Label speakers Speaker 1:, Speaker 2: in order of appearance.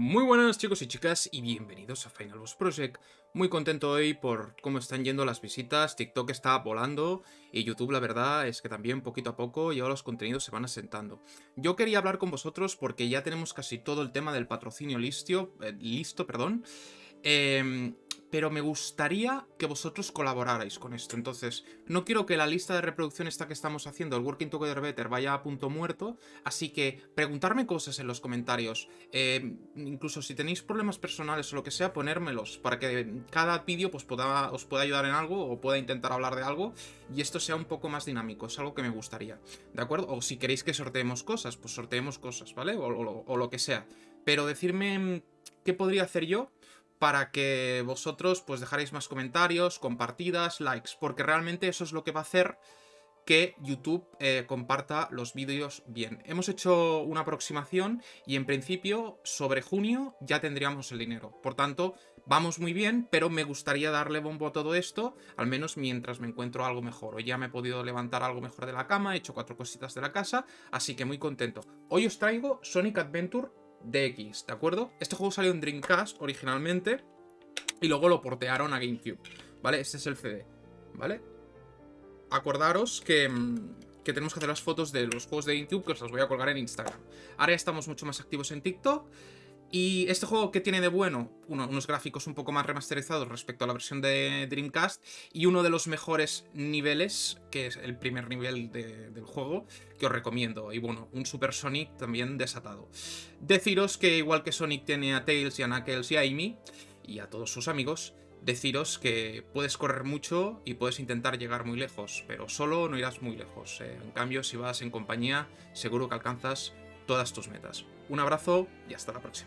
Speaker 1: Muy buenas chicos y chicas y bienvenidos a Final Boss Project. Muy contento hoy por cómo están yendo las visitas, TikTok está volando y YouTube la verdad es que también poquito a poco ya los contenidos se van asentando. Yo quería hablar con vosotros porque ya tenemos casi todo el tema del patrocinio listo, eh, listo perdón. Eh, pero me gustaría que vosotros colaborarais con esto. Entonces, no quiero que la lista de reproducción esta que estamos haciendo, el Working Together Better, vaya a punto muerto, así que preguntarme cosas en los comentarios, eh, incluso si tenéis problemas personales o lo que sea, ponérmelos, para que cada vídeo pues, os pueda ayudar en algo o pueda intentar hablar de algo y esto sea un poco más dinámico, es algo que me gustaría, ¿de acuerdo? O si queréis que sorteemos cosas, pues sorteemos cosas, ¿vale? O, o lo que sea. Pero decirme qué podría hacer yo para que vosotros pues dejaréis más comentarios, compartidas, likes, porque realmente eso es lo que va a hacer que YouTube eh, comparta los vídeos bien. Hemos hecho una aproximación y en principio sobre junio ya tendríamos el dinero. Por tanto, vamos muy bien, pero me gustaría darle bombo a todo esto, al menos mientras me encuentro algo mejor. Hoy ya me he podido levantar algo mejor de la cama, he hecho cuatro cositas de la casa, así que muy contento. Hoy os traigo Sonic Adventure DX, ¿de acuerdo? Este juego salió en Dreamcast originalmente y luego lo portearon a GameCube, ¿vale? Este es el CD, ¿vale? Acordaros que, mm, que tenemos que hacer las fotos de los juegos de GameCube que os las voy a colgar en Instagram. Ahora ya estamos mucho más activos en TikTok y este juego que tiene de bueno, unos gráficos un poco más remasterizados respecto a la versión de Dreamcast y uno de los mejores niveles, que es el primer nivel del juego, que os recomiendo. Y bueno, un Super Sonic también desatado. Deciros que igual que Sonic tiene a Tails y a Knuckles y a Amy, y a todos sus amigos, deciros que puedes correr mucho y puedes intentar llegar muy lejos, pero solo no irás muy lejos. Eh. En cambio, si vas en compañía, seguro que alcanzas todas tus metas. Un abrazo y hasta la próxima.